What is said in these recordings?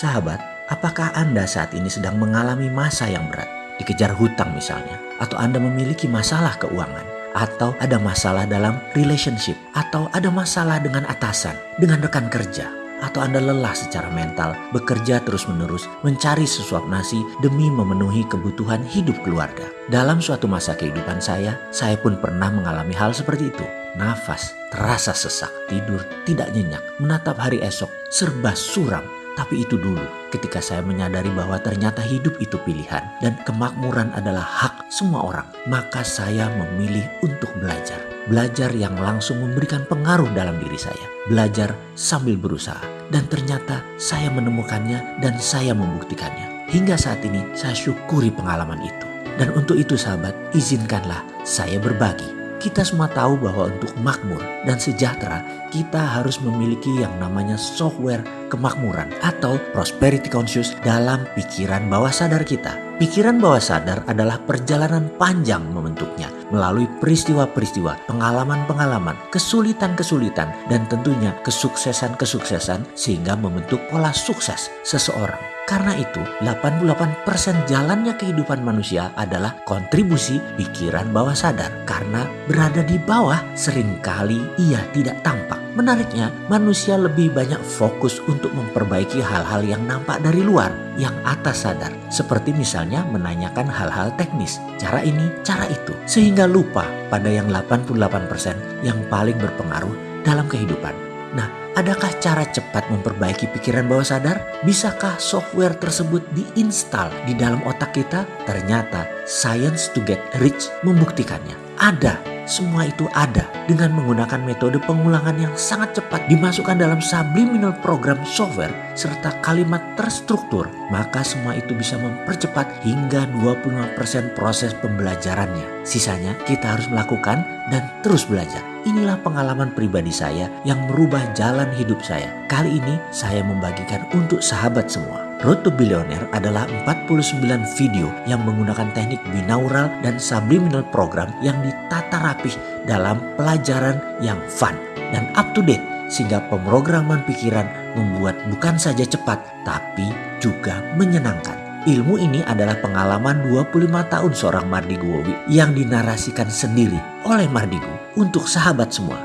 Sahabat, apakah Anda saat ini sedang mengalami masa yang berat? Dikejar hutang misalnya, atau Anda memiliki masalah keuangan, atau ada masalah dalam relationship, atau ada masalah dengan atasan, dengan rekan kerja, atau Anda lelah secara mental, bekerja terus-menerus, mencari sesuap nasi demi memenuhi kebutuhan hidup keluarga. Dalam suatu masa kehidupan saya, saya pun pernah mengalami hal seperti itu. Nafas terasa sesak, tidur tidak nyenyak, menatap hari esok serba suram, tapi itu dulu ketika saya menyadari bahwa ternyata hidup itu pilihan dan kemakmuran adalah hak semua orang. Maka saya memilih untuk belajar. Belajar yang langsung memberikan pengaruh dalam diri saya. Belajar sambil berusaha. Dan ternyata saya menemukannya dan saya membuktikannya. Hingga saat ini saya syukuri pengalaman itu. Dan untuk itu sahabat, izinkanlah saya berbagi kita semua tahu bahwa untuk makmur dan sejahtera, kita harus memiliki yang namanya software kemakmuran atau prosperity conscious dalam pikiran bawah sadar kita. Pikiran bawah sadar adalah perjalanan panjang membentuknya melalui peristiwa-peristiwa, pengalaman-pengalaman, kesulitan-kesulitan, dan tentunya kesuksesan-kesuksesan sehingga membentuk pola sukses seseorang. Karena itu, 88% jalannya kehidupan manusia adalah kontribusi pikiran bawah sadar. Karena berada di bawah, sering kali ia tidak tampak. Menariknya, manusia lebih banyak fokus untuk memperbaiki hal-hal yang nampak dari luar, yang atas sadar. Seperti misalnya menanyakan hal-hal teknis, cara ini, cara itu. Sehingga lupa pada yang 88% yang paling berpengaruh dalam kehidupan. Nah, adakah cara cepat memperbaiki pikiran bawah sadar? Bisakah software tersebut diinstal di dalam otak kita? Ternyata Science to Get Rich membuktikannya. Ada semua itu ada dengan menggunakan metode pengulangan yang sangat cepat dimasukkan dalam subliminal program software serta kalimat terstruktur maka semua itu bisa mempercepat hingga 25% proses pembelajarannya sisanya kita harus melakukan dan terus belajar Inilah pengalaman pribadi saya yang merubah jalan hidup saya. Kali ini saya membagikan untuk sahabat semua. Road to Billionaire adalah 49 video yang menggunakan teknik binaural dan subliminal program yang ditata rapih dalam pelajaran yang fun dan up to date sehingga pemrograman pikiran membuat bukan saja cepat tapi juga menyenangkan. Ilmu ini adalah pengalaman 25 tahun seorang Mardigu Wowi yang dinarasikan sendiri oleh Mardigu untuk sahabat semua.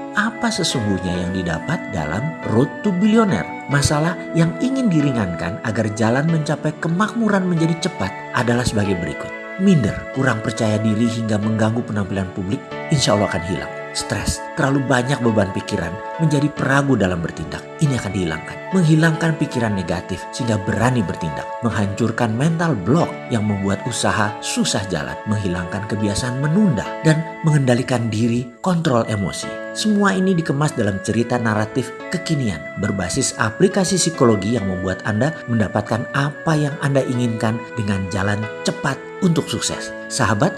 Apa sesungguhnya yang didapat dalam Road to Billionaire? Masalah yang ingin diringankan agar jalan mencapai kemakmuran menjadi cepat adalah sebagai berikut. Minder, kurang percaya diri hingga mengganggu penampilan publik, insya Allah akan hilang stres, terlalu banyak beban pikiran, menjadi peragu dalam bertindak. Ini akan dihilangkan. Menghilangkan pikiran negatif sehingga berani bertindak. Menghancurkan mental block yang membuat usaha susah jalan. Menghilangkan kebiasaan menunda dan mengendalikan diri, kontrol emosi. Semua ini dikemas dalam cerita naratif kekinian berbasis aplikasi psikologi yang membuat Anda mendapatkan apa yang Anda inginkan dengan jalan cepat untuk sukses. Sahabat,